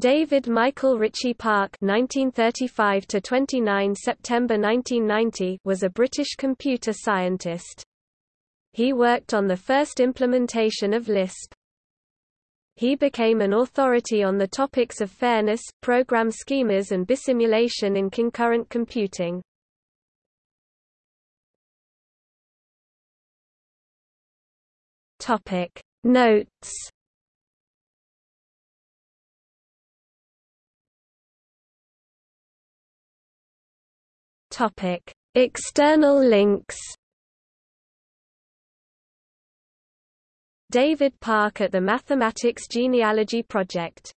David Michael Ritchie Park (1935–29 September 1990) was a British computer scientist. He worked on the first implementation of Lisp. He became an authority on the topics of fairness, program schemas and bisimulation in concurrent computing. Notes Topic: External links. David Park at the Mathematics Genealogy Project